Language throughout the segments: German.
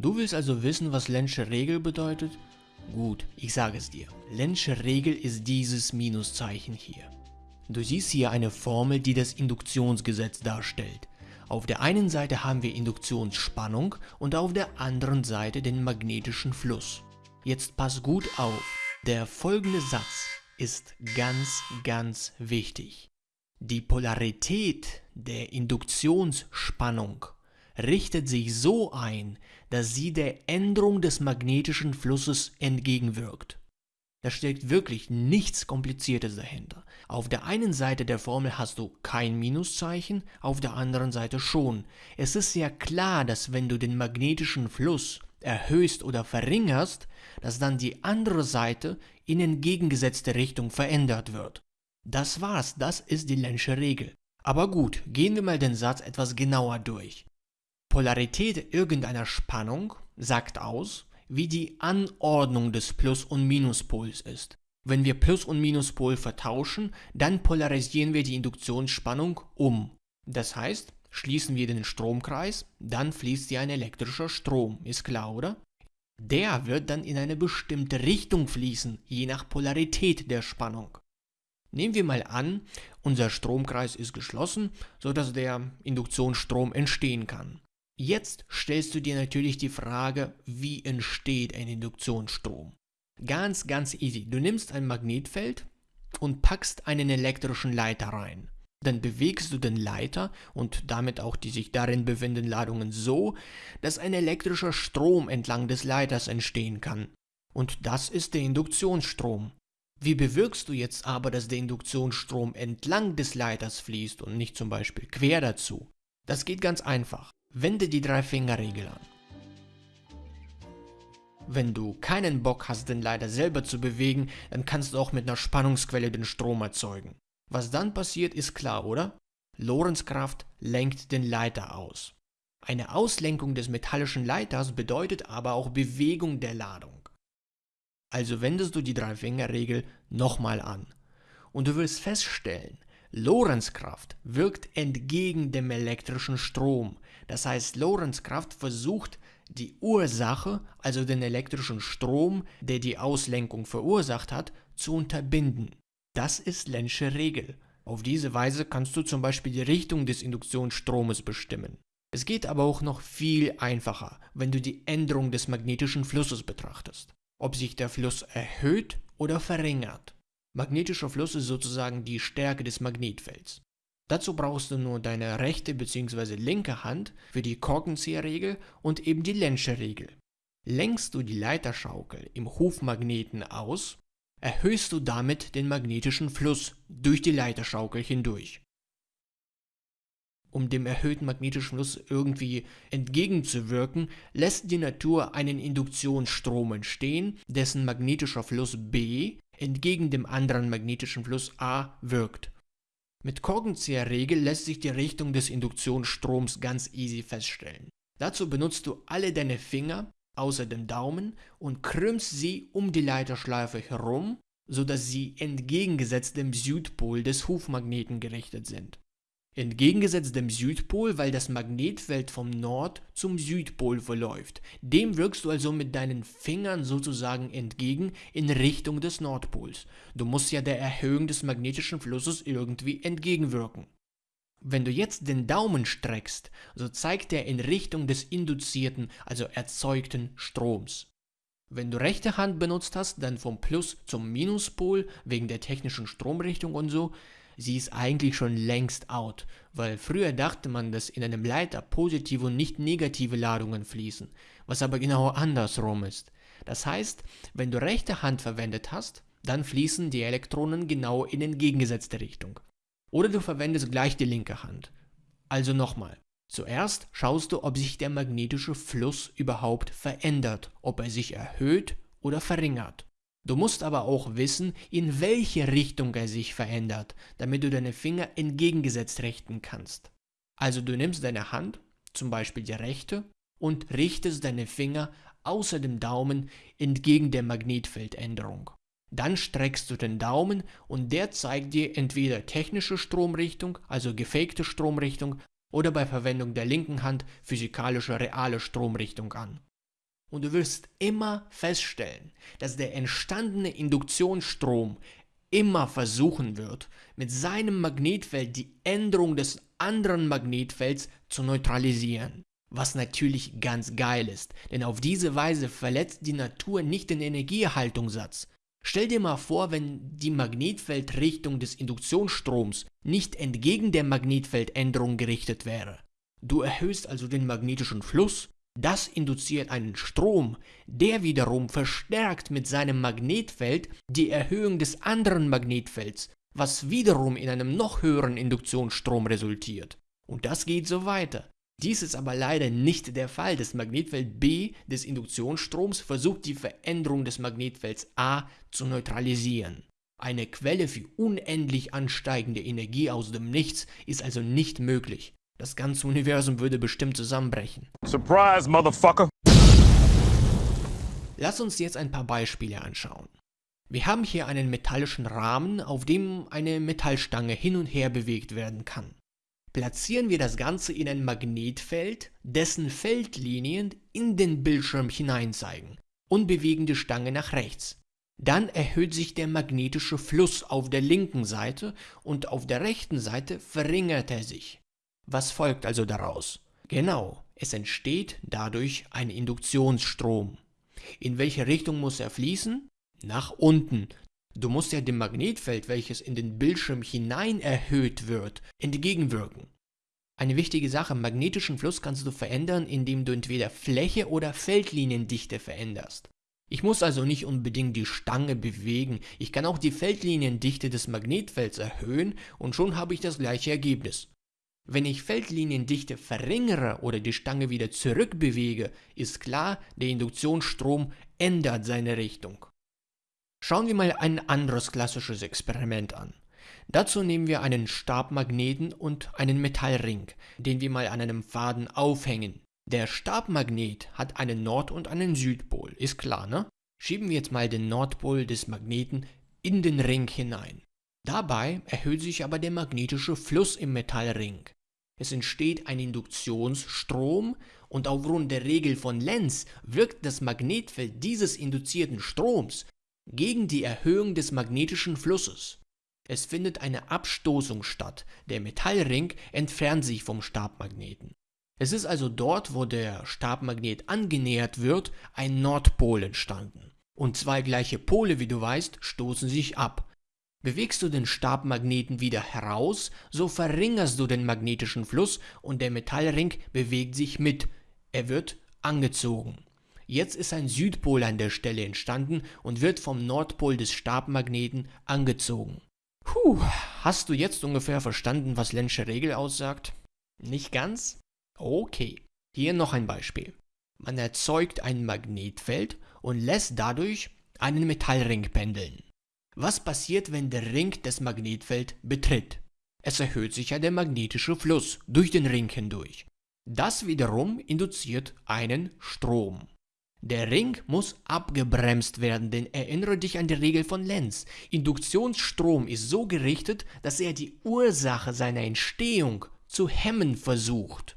Du willst also wissen, was Lenzsche Regel bedeutet? Gut, ich sage es dir. Lenzsche Regel ist dieses Minuszeichen hier. Du siehst hier eine Formel, die das Induktionsgesetz darstellt. Auf der einen Seite haben wir Induktionsspannung und auf der anderen Seite den magnetischen Fluss. Jetzt pass gut auf, der folgende Satz ist ganz, ganz wichtig. Die Polarität der Induktionsspannung richtet sich so ein, dass sie der Änderung des magnetischen Flusses entgegenwirkt. Da steckt wirklich nichts Kompliziertes dahinter. Auf der einen Seite der Formel hast du kein Minuszeichen, auf der anderen Seite schon. Es ist ja klar, dass wenn du den magnetischen Fluss erhöhst oder verringerst, dass dann die andere Seite in entgegengesetzte Richtung verändert wird. Das war's, das ist die Lenzsche Regel. Aber gut, gehen wir mal den Satz etwas genauer durch. Polarität irgendeiner Spannung sagt aus, wie die Anordnung des Plus- und Minuspols ist. Wenn wir Plus- und Minuspol vertauschen, dann polarisieren wir die Induktionsspannung um. Das heißt, schließen wir den Stromkreis, dann fließt hier ein elektrischer Strom, ist klar, oder? Der wird dann in eine bestimmte Richtung fließen, je nach Polarität der Spannung. Nehmen wir mal an, unser Stromkreis ist geschlossen, sodass der Induktionsstrom entstehen kann. Jetzt stellst du dir natürlich die Frage, wie entsteht ein Induktionsstrom? Ganz, ganz easy. Du nimmst ein Magnetfeld und packst einen elektrischen Leiter rein. Dann bewegst du den Leiter und damit auch die sich darin befindenden Ladungen so, dass ein elektrischer Strom entlang des Leiters entstehen kann. Und das ist der Induktionsstrom. Wie bewirkst du jetzt aber, dass der Induktionsstrom entlang des Leiters fließt und nicht zum Beispiel quer dazu? Das geht ganz einfach. Wende die Drei-Finger-Regel an. Wenn du keinen Bock hast, den Leiter selber zu bewegen, dann kannst du auch mit einer Spannungsquelle den Strom erzeugen. Was dann passiert, ist klar, oder? Lorentzkraft lenkt den Leiter aus. Eine Auslenkung des metallischen Leiters bedeutet aber auch Bewegung der Ladung. Also wendest du die Drei-Finger-Regel nochmal an. Und du wirst feststellen, Lorentzkraft wirkt entgegen dem elektrischen Strom. Das heißt, Lorentzkraft versucht, die Ursache, also den elektrischen Strom, der die Auslenkung verursacht hat, zu unterbinden. Das ist Lenzsche Regel. Auf diese Weise kannst du zum Beispiel die Richtung des Induktionsstromes bestimmen. Es geht aber auch noch viel einfacher, wenn du die Änderung des magnetischen Flusses betrachtest. Ob sich der Fluss erhöht oder verringert. Magnetischer Fluss ist sozusagen die Stärke des Magnetfelds. Dazu brauchst du nur deine rechte bzw. linke Hand für die Korkenzieherregel und eben die Lenzsche Regel. Lenkst du die Leiterschaukel im Hufmagneten aus, erhöhst du damit den magnetischen Fluss durch die Leiterschaukel hindurch. Um dem erhöhten magnetischen Fluss irgendwie entgegenzuwirken, lässt die Natur einen Induktionsstrom entstehen, dessen magnetischer Fluss B entgegen dem anderen magnetischen Fluss A wirkt. Mit Korkenzieherregel lässt sich die Richtung des Induktionsstroms ganz easy feststellen. Dazu benutzt du alle deine Finger, außer dem Daumen, und krümmst sie um die Leiterschleife herum, sodass sie entgegengesetzt dem Südpol des Hufmagneten gerichtet sind. Entgegengesetzt dem Südpol, weil das Magnetfeld vom Nord zum Südpol verläuft. Dem wirkst du also mit deinen Fingern sozusagen entgegen in Richtung des Nordpols. Du musst ja der Erhöhung des magnetischen Flusses irgendwie entgegenwirken. Wenn du jetzt den Daumen streckst, so zeigt er in Richtung des induzierten, also erzeugten Stroms. Wenn du rechte Hand benutzt hast, dann vom Plus zum Minuspol wegen der technischen Stromrichtung und so, sie ist eigentlich schon längst out, weil früher dachte man, dass in einem Leiter positive und nicht negative Ladungen fließen, was aber genau andersrum ist. Das heißt, wenn du rechte Hand verwendet hast, dann fließen die Elektronen genau in entgegengesetzte Richtung. Oder du verwendest gleich die linke Hand. Also nochmal. Zuerst schaust du, ob sich der magnetische Fluss überhaupt verändert, ob er sich erhöht oder verringert. Du musst aber auch wissen, in welche Richtung er sich verändert, damit du deine Finger entgegengesetzt richten kannst. Also du nimmst deine Hand, zum Beispiel die rechte, und richtest deine Finger außer dem Daumen entgegen der Magnetfeldänderung. Dann streckst du den Daumen und der zeigt dir entweder technische Stromrichtung, also gefakte Stromrichtung, oder bei Verwendung der linken Hand physikalische reale Stromrichtung an. Und du wirst immer feststellen, dass der entstandene Induktionsstrom immer versuchen wird, mit seinem Magnetfeld die Änderung des anderen Magnetfelds zu neutralisieren. Was natürlich ganz geil ist, denn auf diese Weise verletzt die Natur nicht den Energieerhaltungssatz. Stell dir mal vor, wenn die Magnetfeldrichtung des Induktionsstroms nicht entgegen der Magnetfeldänderung gerichtet wäre. Du erhöhst also den magnetischen Fluss, das induziert einen Strom, der wiederum verstärkt mit seinem Magnetfeld die Erhöhung des anderen Magnetfelds, was wiederum in einem noch höheren Induktionsstrom resultiert. Und das geht so weiter. Dies ist aber leider nicht der Fall. Das Magnetfeld B des Induktionsstroms versucht die Veränderung des Magnetfelds A zu neutralisieren. Eine Quelle für unendlich ansteigende Energie aus dem Nichts ist also nicht möglich. Das ganze Universum würde bestimmt zusammenbrechen. Surprise, Motherfucker! Lass uns jetzt ein paar Beispiele anschauen. Wir haben hier einen metallischen Rahmen, auf dem eine Metallstange hin und her bewegt werden kann platzieren wir das Ganze in ein Magnetfeld, dessen Feldlinien in den Bildschirm hineinzeigen und bewegen die Stange nach rechts. Dann erhöht sich der magnetische Fluss auf der linken Seite und auf der rechten Seite verringert er sich. Was folgt also daraus? Genau, es entsteht dadurch ein Induktionsstrom. In welche Richtung muss er fließen? Nach unten, Du musst ja dem Magnetfeld, welches in den Bildschirm hinein erhöht wird, entgegenwirken. Eine wichtige Sache, magnetischen Fluss kannst du verändern, indem du entweder Fläche oder Feldliniendichte veränderst. Ich muss also nicht unbedingt die Stange bewegen, ich kann auch die Feldliniendichte des Magnetfelds erhöhen und schon habe ich das gleiche Ergebnis. Wenn ich Feldliniendichte verringere oder die Stange wieder zurückbewege, ist klar, der Induktionsstrom ändert seine Richtung. Schauen wir mal ein anderes klassisches Experiment an. Dazu nehmen wir einen Stabmagneten und einen Metallring, den wir mal an einem Faden aufhängen. Der Stabmagnet hat einen Nord- und einen Südpol, ist klar, ne? Schieben wir jetzt mal den Nordpol des Magneten in den Ring hinein. Dabei erhöht sich aber der magnetische Fluss im Metallring. Es entsteht ein Induktionsstrom und aufgrund der Regel von Lenz wirkt das Magnetfeld dieses induzierten Stroms gegen die Erhöhung des magnetischen Flusses. Es findet eine Abstoßung statt, der Metallring entfernt sich vom Stabmagneten. Es ist also dort, wo der Stabmagnet angenähert wird, ein Nordpol entstanden. Und zwei gleiche Pole, wie du weißt, stoßen sich ab. Bewegst du den Stabmagneten wieder heraus, so verringerst du den magnetischen Fluss und der Metallring bewegt sich mit. Er wird angezogen. Jetzt ist ein Südpol an der Stelle entstanden und wird vom Nordpol des Stabmagneten angezogen. Puh, hast du jetzt ungefähr verstanden, was Lenzsche Regel aussagt? Nicht ganz? Okay. Hier noch ein Beispiel. Man erzeugt ein Magnetfeld und lässt dadurch einen Metallring pendeln. Was passiert, wenn der Ring das Magnetfeld betritt? Es erhöht sich ja der magnetische Fluss durch den Ring hindurch. Das wiederum induziert einen Strom. Der Ring muss abgebremst werden, denn erinnere dich an die Regel von Lenz. Induktionsstrom ist so gerichtet, dass er die Ursache seiner Entstehung zu hemmen versucht.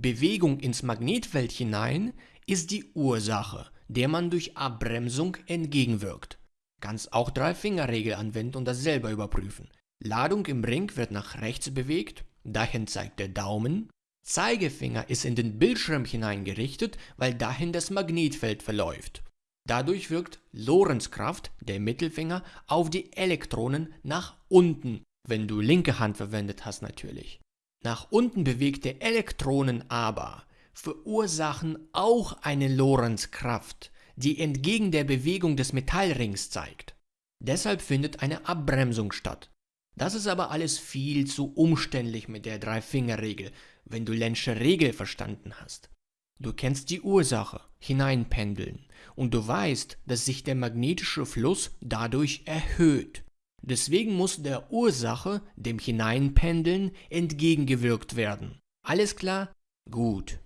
Bewegung ins Magnetfeld hinein ist die Ursache, der man durch Abbremsung entgegenwirkt. Kannst auch Drei-Finger-Regel anwenden und das selber überprüfen. Ladung im Ring wird nach rechts bewegt, dahin zeigt der Daumen, Zeigefinger ist in den Bildschirm hineingerichtet, weil dahin das Magnetfeld verläuft. Dadurch wirkt Lorentzkraft, der Mittelfinger, auf die Elektronen nach unten, wenn du linke Hand verwendet hast natürlich. Nach unten bewegte Elektronen aber verursachen auch eine Lorentzkraft, die entgegen der Bewegung des Metallrings zeigt. Deshalb findet eine Abbremsung statt. Das ist aber alles viel zu umständlich mit der Drei-Finger-Regel, wenn du Lenzsche Regel verstanden hast. Du kennst die Ursache, hineinpendeln, und du weißt, dass sich der magnetische Fluss dadurch erhöht. Deswegen muss der Ursache, dem Hineinpendeln, entgegengewirkt werden. Alles klar? Gut.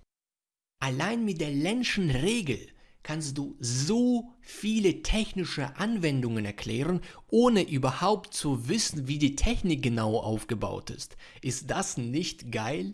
Allein mit der Lenzschen Regel kannst du so viele technische Anwendungen erklären, ohne überhaupt zu wissen, wie die Technik genau aufgebaut ist. Ist das nicht geil?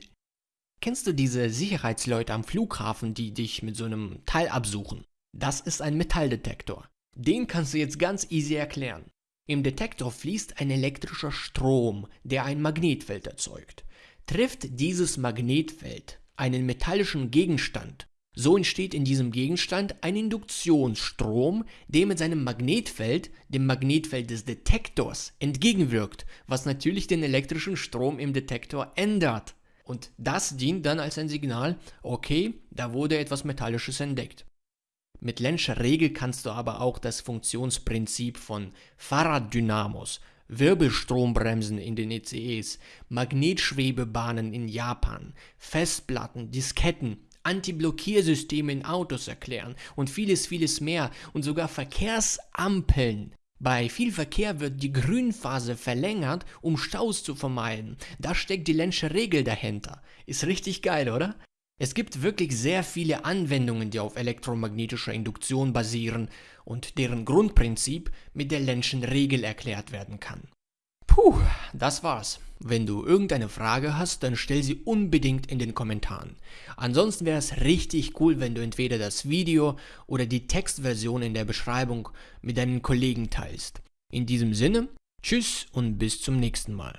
Kennst du diese Sicherheitsleute am Flughafen, die dich mit so einem Teil absuchen? Das ist ein Metalldetektor. Den kannst du jetzt ganz easy erklären. Im Detektor fließt ein elektrischer Strom, der ein Magnetfeld erzeugt. Trifft dieses Magnetfeld einen metallischen Gegenstand, so entsteht in diesem Gegenstand ein Induktionsstrom, der mit seinem Magnetfeld dem Magnetfeld des Detektors entgegenwirkt, was natürlich den elektrischen Strom im Detektor ändert. Und das dient dann als ein Signal, okay, da wurde etwas Metallisches entdeckt. Mit Lenzscher Regel kannst du aber auch das Funktionsprinzip von Fahrraddynamos, Wirbelstrombremsen in den ECEs, Magnetschwebebahnen in Japan, Festplatten, Disketten, Antiblockiersysteme in Autos erklären und vieles, vieles mehr und sogar Verkehrsampeln. Bei viel Verkehr wird die Grünphase verlängert, um Staus zu vermeiden. Da steckt die Lenzsche Regel dahinter. Ist richtig geil, oder? Es gibt wirklich sehr viele Anwendungen, die auf elektromagnetischer Induktion basieren und deren Grundprinzip mit der Lenschen Regel erklärt werden kann. Puh, das war's. Wenn du irgendeine Frage hast, dann stell sie unbedingt in den Kommentaren. Ansonsten wäre es richtig cool, wenn du entweder das Video oder die Textversion in der Beschreibung mit deinen Kollegen teilst. In diesem Sinne, tschüss und bis zum nächsten Mal.